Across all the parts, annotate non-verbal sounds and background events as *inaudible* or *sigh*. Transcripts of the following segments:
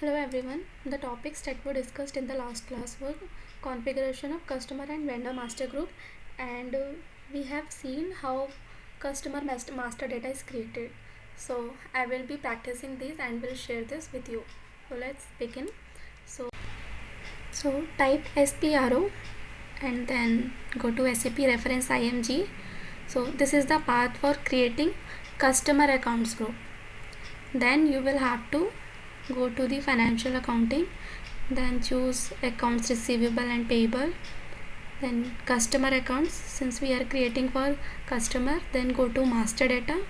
Hello everyone. The topics that were discussed in the last class were configuration of customer and vendor master group and uh, we have seen how customer master, data is created. So I will be practicing this and will share this with you. So let's begin. So so type SPRO and then go to SAP reference IMG. So this is the path for creating customer accounts group. Then you will have to go to the financial accounting then choose accounts receivable and payable then customer accounts. Since we are creating for customer then go to master data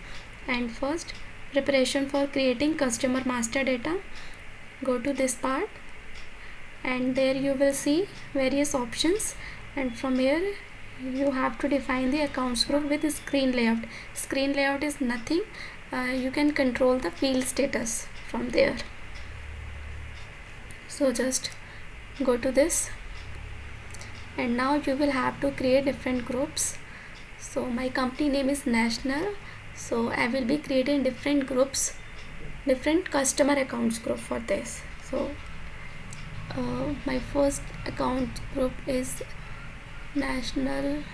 and first preparation for creating customer master data. Go to this part and there you will see various options and from here you have to define the accounts group with screen layout. Screen layout is nothing. Uh, you can control the field status from there so just go to this. And now you will have to create different groups. So my company name is national. So I will be creating different groups different customer accounts group for this. So uh, my first account group is national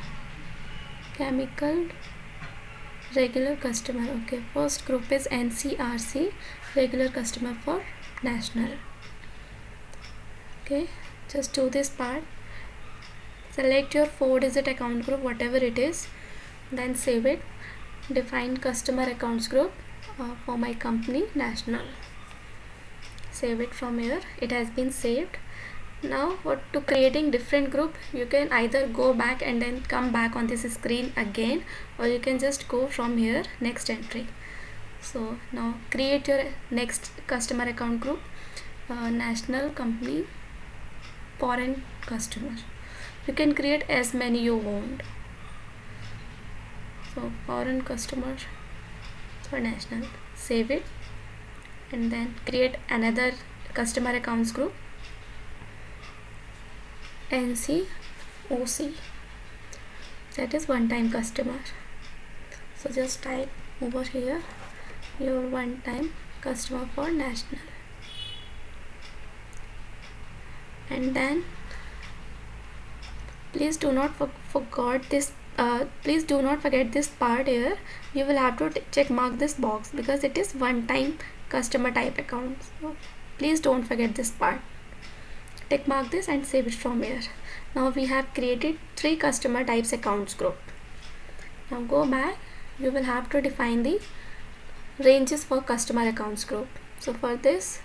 chemical regular customer. Okay first group is ncrc regular customer for national okay just do this part. Select your four digit account group whatever it is then save it. Define customer accounts group uh, for my company national. Save it from here. It has been saved. Now what to creating different group you can either go back and then come back on this screen again or you can just go from here next entry. So now create your next customer account group uh, national company foreign customer. You can create as many you want. So foreign customer for national. Save it. And then create another customer accounts group. NC OC that is one time customer. So just type over here your one time customer for national and then please do not for forget this uh, please do not forget this part here. You will have to check mark this box because it is one time customer type account so please don't forget this part. Tick mark this and save it from here. Now we have created three customer types accounts group. Now go back. You will have to define the ranges for customer accounts group. So for this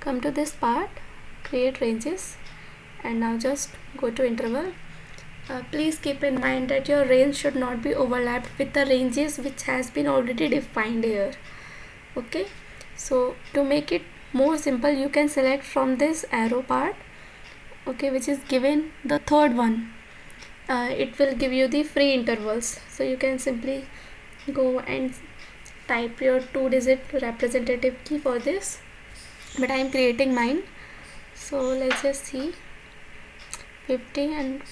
come to this part create ranges. And now just go to interval. Uh, please keep in mind that your range should not be overlapped with the ranges which has been already defined here. Okay? So to make it more simple you can select from this arrow part okay which is given the third one. Uh, it will give you the free intervals. So you can simply go and type your two digit representative key for this. But I am creating mine so let's just see. 50 and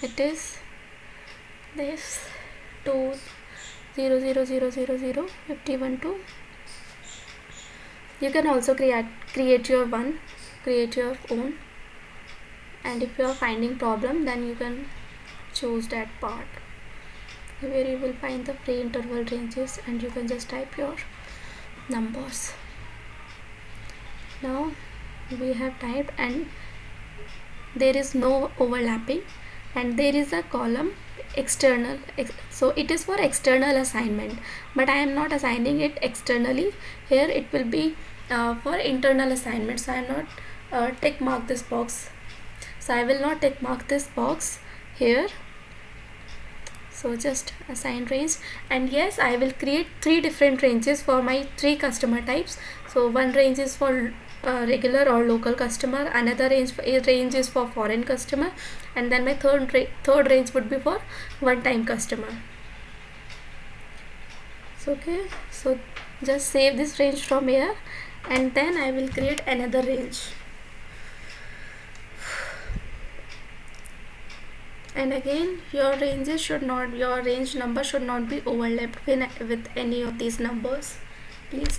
it is this 2 0 0 0 0 0 51 2 you can also create create your one create your own. And if you are finding problem then you can choose that part where you will find the free interval ranges and you can just type your numbers. Now we have typed and there is no overlapping and there is a column external so it is for external assignment but I am not assigning it externally. Here it will be uh, for internal assignment so I am not uh, tick mark this box. So I will not tick mark this box here. So just assign range and yes I will create three different ranges for my three customer types. So one range is for regular or local customer another range range is for foreign customer and then my third third range would be for one time customer. So okay so just save this range from here and then I will create another range. And again your ranges should not your range number should not be overlapped with any of these numbers. Please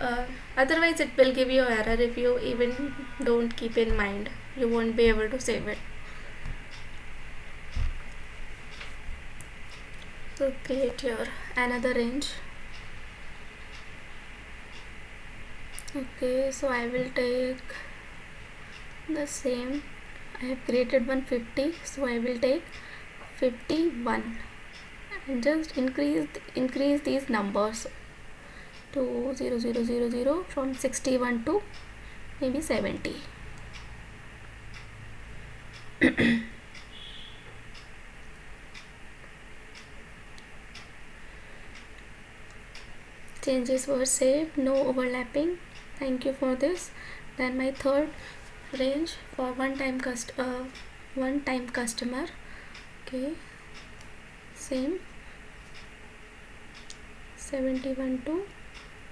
uh, otherwise it will give you error if you even don't keep in mind. You won't be able to save it. So create your another range. Okay so I will take the same. I have created 150 so I will take 51 and just increase increase these numbers to 0, 0, 0, 0 from 61 to maybe 70 *coughs* changes were saved no overlapping. Thank you for this. Then my third range for one time cust uh, one time customer. Okay same. 71 to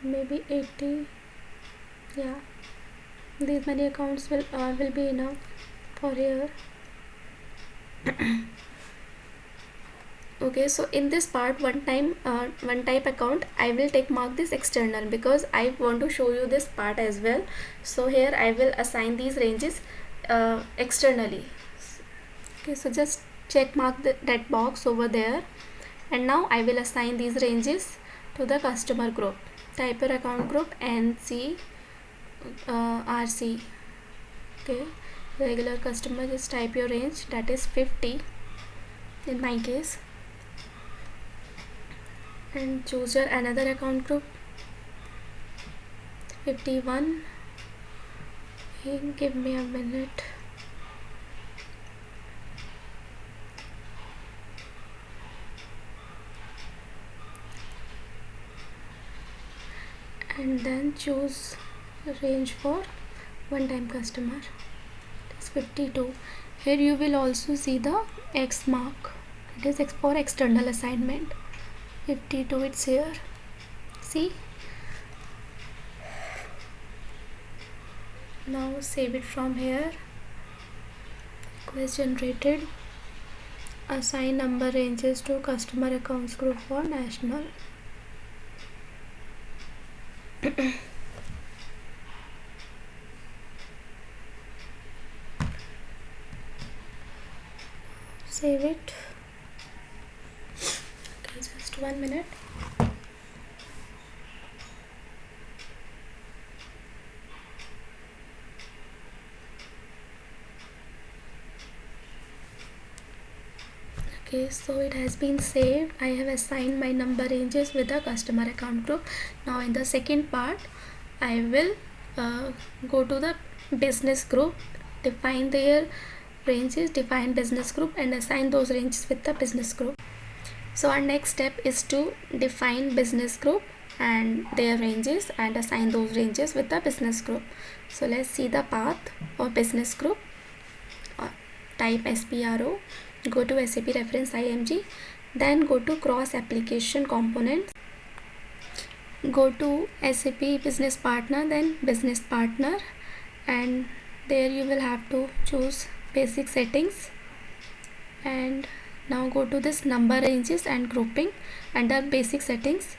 maybe 80 yeah. These many accounts will uh, will be enough for here. *clears throat* Okay so in this part one time uh, one type account I will take mark this external because I want to show you this part as well. So here I will assign these ranges uh, externally. Okay so just check mark the, that box over there. And now I will assign these ranges to the customer group type your account group NC uh, RC okay regular customer just type your range that is 50 in my case and choose your another account group 51 give me a minute and then choose range for one time customer. It's 52 here you will also see the X mark. It is X for external assignment. 52 it's here. See? Now save it from here. Request generated. Assign number ranges to customer accounts group for national save it. Okay just one minute okay so it has been saved. I have assigned my number ranges with the customer account group. Now in the second part I will uh, go to the business group define their ranges define business group and assign those ranges with the business group. So our next step is to define business group and their ranges and assign those ranges with the business group. So let's see the path of business group. Uh, type SPRO go to SAP reference IMG then go to cross application components. Go to SAP business partner then business partner. And there you will have to choose basic settings. And now go to this number ranges and grouping under basic settings.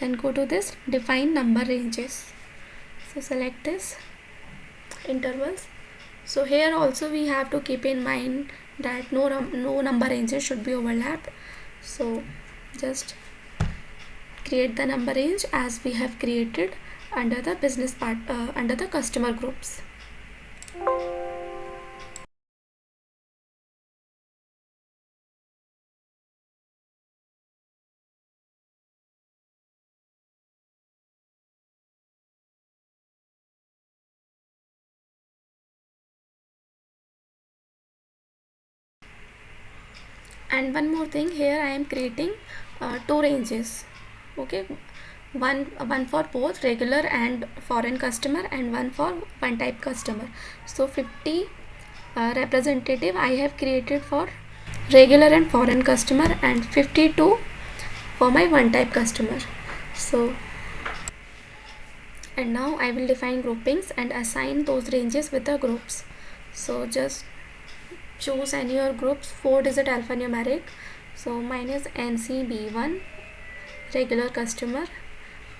Then go to this define number ranges. So select this intervals. So here also we have to keep in mind that no, no number ranges should be overlapped. So just create the number range as we have created under the business part uh, under the customer groups and one more thing here I am creating uh, two ranges okay? One one for both regular and foreign customer and one for one type customer. So 50 uh, representative I have created for regular and foreign customer and 52 for my one type customer. So and now I will define groupings and assign those ranges with the groups. So just choose any your groups 4 digit alphanumeric so mine is ncb1 regular customer.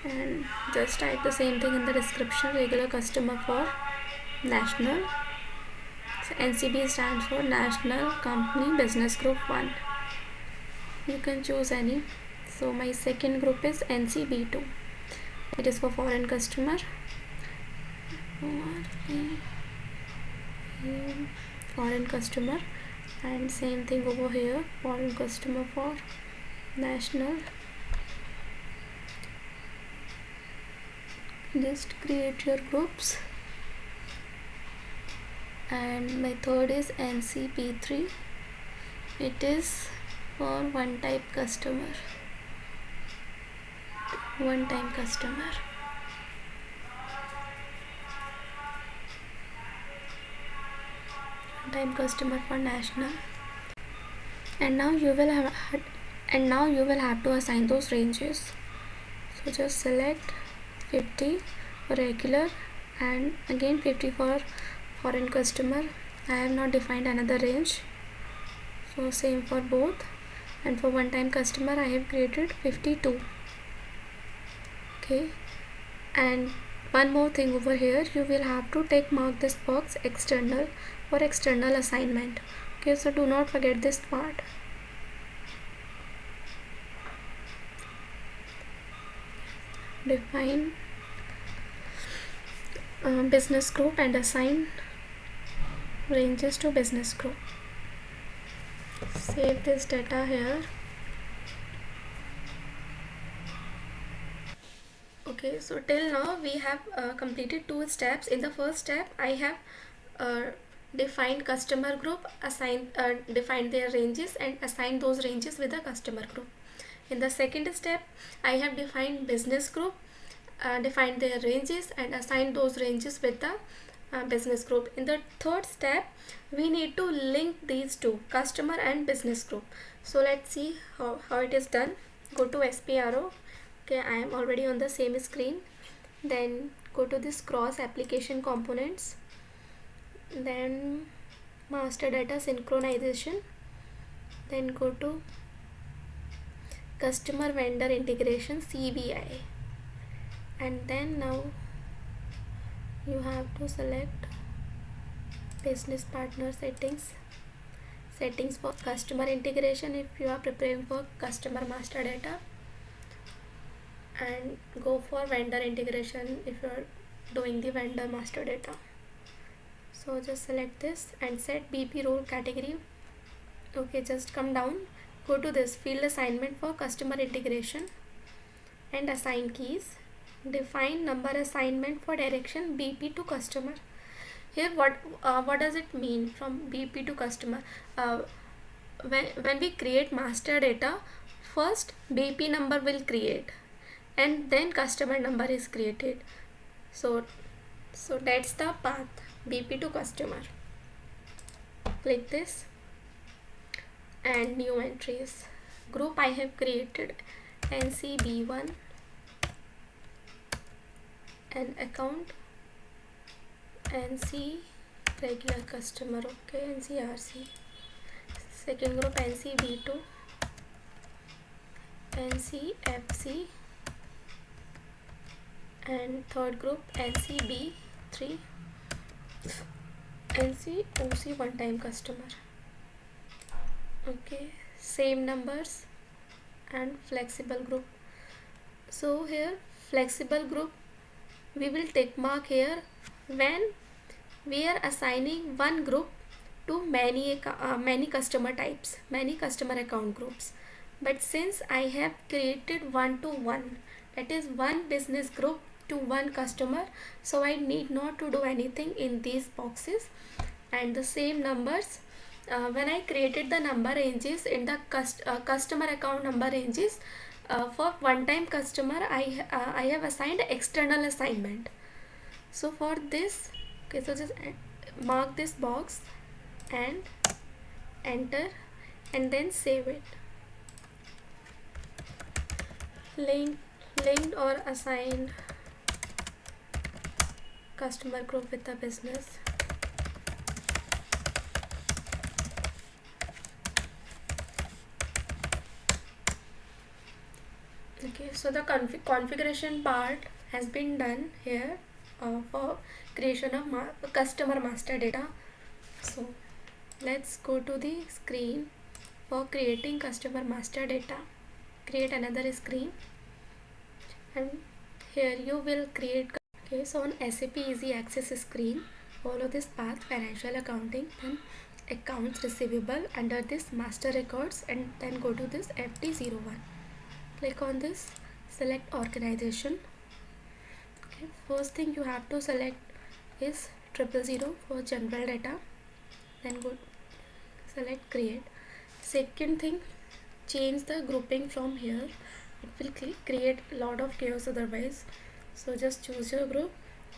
And just type the same thing in the description regular customer for national. So ncb stands for national company business group 1 you can choose any. So my second group is ncb2 it is for foreign customer foreign customer and same thing over here foreign customer for national. Just create your groups. And my third is ncb3 it is for one type customer. One time customer time customer for national. And now you will have and now you will have to assign those ranges. So just select 50 for regular and again 50 for foreign customer. I have not defined another range. So same for both. And for one time customer I have created 52 okay. And one more thing over here you will have to take mark this box external for external assignment. Okay so do not forget this part. Define uh, business group and assign ranges to business group. Save this data here. Okay so till now we have uh, completed two steps. In the first step I have uh, defined customer group assigned uh, defined their ranges and assigned those ranges with the customer group in the second step, I have defined business group, uh, defined their ranges and assigned those ranges with the uh, business group. In the third step, we need to link these two, customer and business group. So let's see how, how it is done. Go to SPRO. Okay, I am already on the same screen. Then go to this cross application components. Then master data synchronization. Then go to customer vendor integration CVI and then now you have to select business partner settings settings for customer integration if you are preparing for customer master data and go for vendor integration if you are doing the vendor master data so just select this and set BP role category. Okay just come down. Go to this field assignment for customer integration and assign keys. Define number assignment for direction BP to customer. Here what uh, what does it mean from BP to customer? Uh, when, when we create master data first BP number will create and then customer number is created. So so that's the path BP to customer. Click this. And new entries. Group I have created NCB1 an account NC regular customer okay NCRC second group NCB2 NCFC and third group NCB3 NCOC one time customer. Okay same numbers and flexible group. So here flexible group we will take mark here. When we are assigning one group to many uh, many customer types many customer account groups. But since I have created one to one that is one business group to one customer so I need not to do anything in these boxes. And the same numbers uh, when I created the number ranges in the cust uh, customer account number ranges uh, for one time customer I, uh, I have assigned external assignment. So for this okay so just uh, mark this box and enter and then save it. Link linked or assigned customer group with the business? Okay so the config configuration part has been done here uh, for creation of ma customer master data. So let's go to the screen for creating customer master data. Create another screen. And here you will create okay so on SAP easy access screen. Follow this path financial accounting then accounts receivable under this master records and then go to this FD01 click on this select organization. Okay first thing you have to select is triple zero for general data. Then go select create. Second thing change the grouping from here. It will create a lot of chaos otherwise so just choose your group.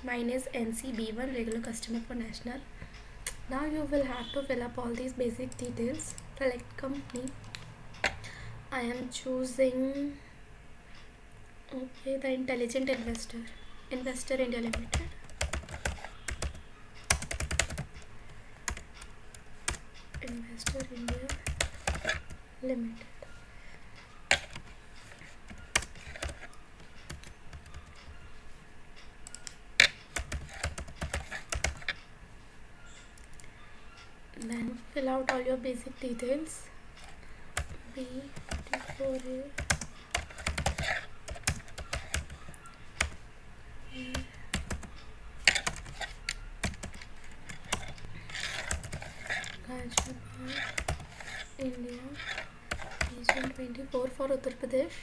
Mine is ncb1 regular customer for national. Now you will have to fill up all these basic details. Select company. I am choosing okay the intelligent investor. Investor India Limited. Investor India Limited then fill out all your basic details. India. Region 24 for Uttar Pradesh.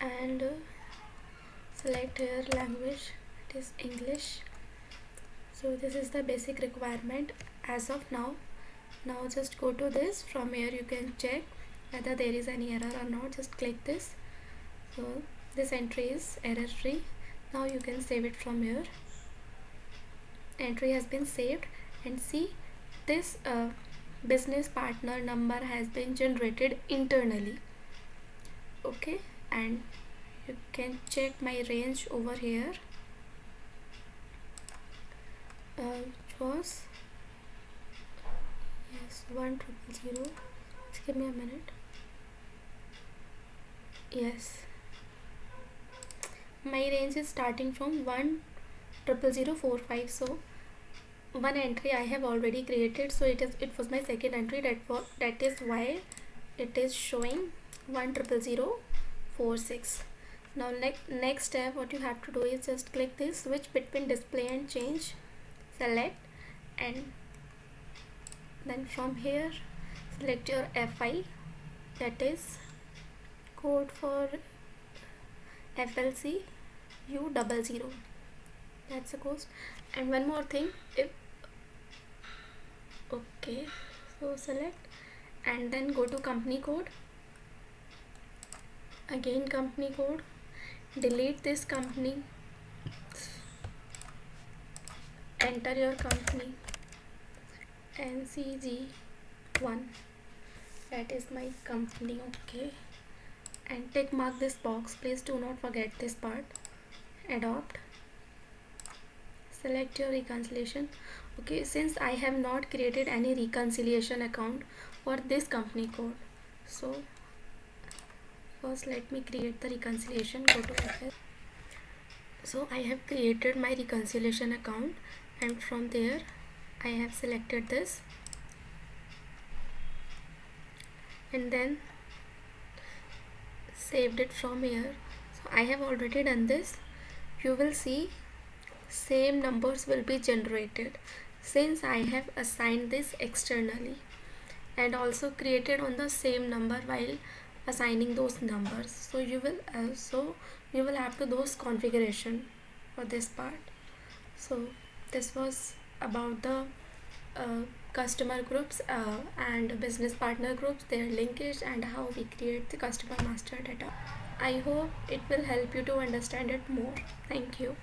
And uh, select here language it is English. So this is the basic requirement as of now now just go to this. From here you can check whether there is any error or not. Just click this. So this entry is error free. Now you can save it from here. Entry has been saved. And see this uh, business partner number has been generated internally. Okay? And you can check my range over here. Uh, was yes one triple zero. Just give me a minute. Yes. My range is starting from 1 triple zero four five. So one entry I have already created. So it is it was my second entry. That that is why it is showing one triple zero four six. Now next next step what you have to do is just click this switch between display and change select and then from here select your FI that is code for FLC U double zero. That's the cost and one more thing if okay so select and then go to company code. Again company code. Delete this company. Enter your company ncg1 that is my company okay? And tick mark this box. Please do not forget this part. Adopt. Select your reconciliation. Okay since I have not created any reconciliation account for this company code so first let me create the reconciliation go to FS so I have created my reconciliation account and from there I have selected this. And then saved it from here. So I have already done this. You will see same numbers will be generated since I have assigned this externally and also created on the same number while assigning those numbers. So you will uh, also you will have to those configuration for this part. So this was about the uh, customer groups uh, and business partner groups their linkage and how we create the customer master data. I hope it will help you to understand it more. Thank you